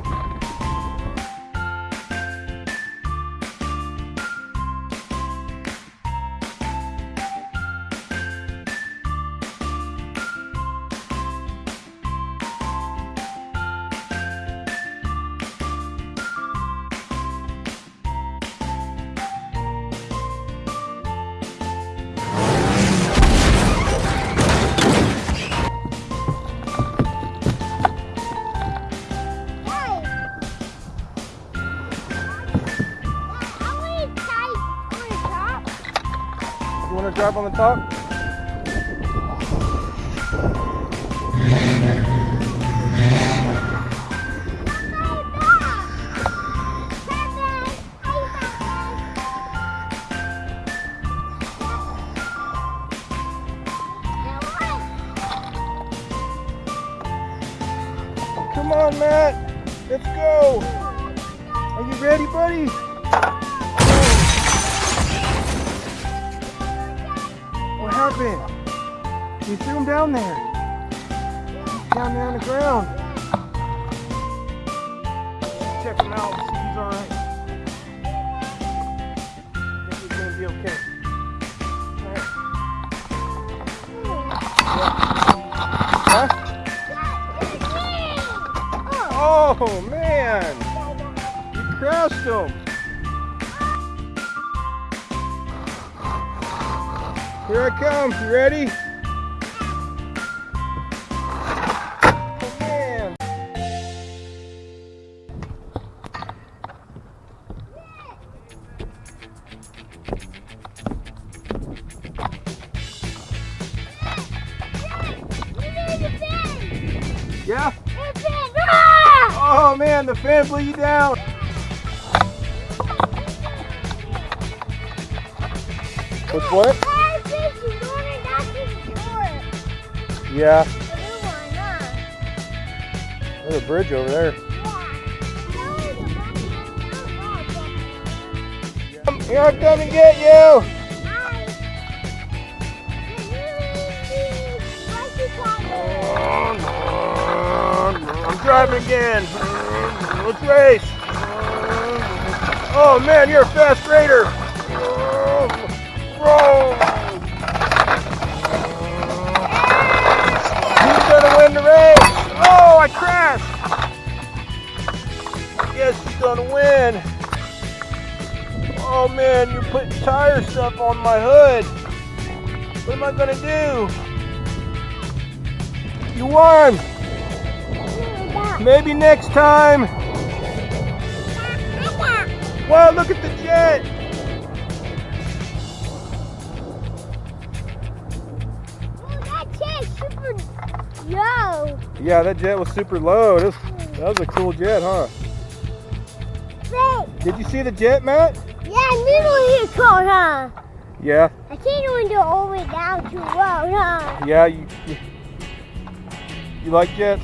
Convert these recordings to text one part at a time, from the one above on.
go! You want to drive on the top? Come on, Matt. Let's go. Are you ready, buddy? Him down there. Down there on the ground. Check him out, see if he's alright. Think he's gonna be okay. Oh man! You crushed him! Here I come. You ready? Yeah? Oh man, the fan blew you down. What's what? Yeah, there's a bridge over there. Here I come and get you. I'm again. Let's race. Oh man, you're a fast raider. Who's gonna win the race? Oh, I crashed. I guess he's gonna win. Oh man, you're putting tire stuff on my hood. What am I gonna do? You won. Maybe next time. Wow, look at the jet. Whoa, that jet super yo! Yeah, that jet was super low. That was, that was a cool jet, huh? Wait! Did you see the jet, Matt? Yeah, middle here cold, huh? Yeah, I can't even do all the way down to road, huh? yeah. You, you, you like jets?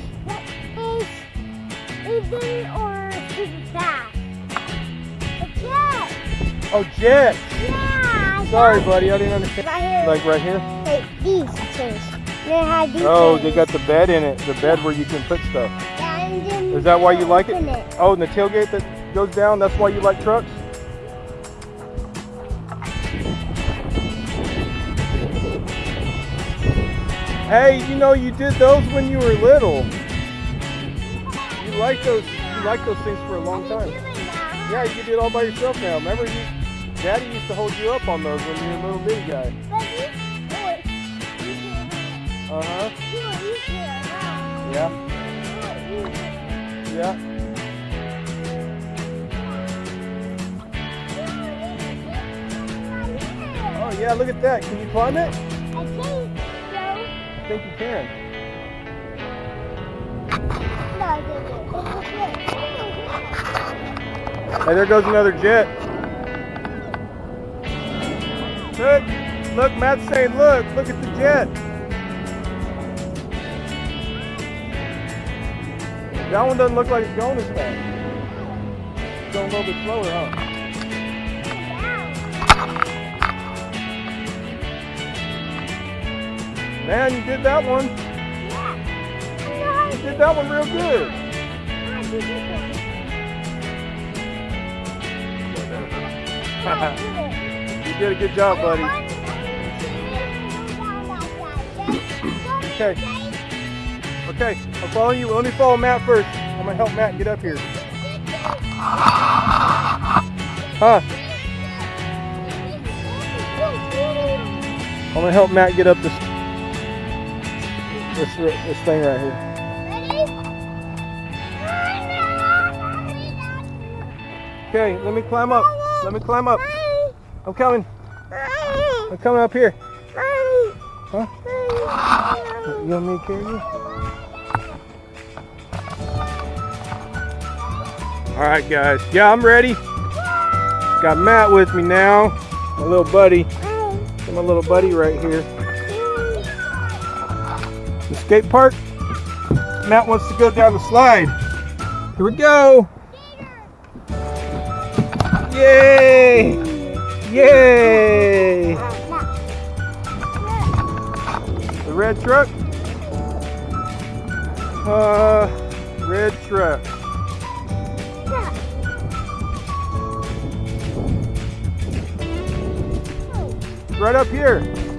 Is is it or super fast? A jet! Oh, jets. Yeah! Sorry, buddy, I didn't understand. Right here. Like right here? Hey, these things. They had these Oh, they got the bed in it. The bed where you can put stuff. Yeah, and then Is that why you like it? it? Oh, and the tailgate that goes down. That's why you like trucks. Hey, you know you did those when you were little. You like those. You like those things for a long time. Doing that, huh? Yeah, you can do it all by yourself now. Remember, you, Daddy used to hold you up on those when you were a little bitty guy. But you, you can, Uh huh. you, you can, huh? Yeah. Yeah. Oh yeah, look at that. Can you climb it? I think so. I think you can. Hey, there goes another jet. Look, look, Matt's saying, look, look at the jet. That one doesn't look like it's going as fast. It's going a little bit slower, huh? Man, you did that one. Did that one real good. you did a good job, buddy. Okay. Okay, I'm following you. Let me follow Matt first. I'm gonna help Matt get up here. Huh? I'm gonna help Matt get up this this this thing right here. Okay, let me climb up. Let me climb up. I'm coming. I'm coming up here. Huh? You want me to carry you? All right, guys. Yeah, I'm ready. Got Matt with me now. My little buddy. My little buddy right here. The skate park. Matt wants to go down the slide. Here we go. Yay! Yay! The red truck? Uh, red truck. Right up here.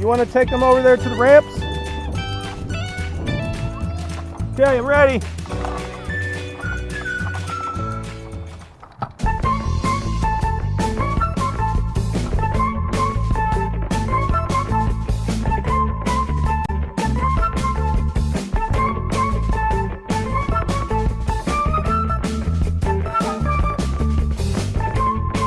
You want to take them over there to the ramps? Okay, I'm ready.